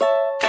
you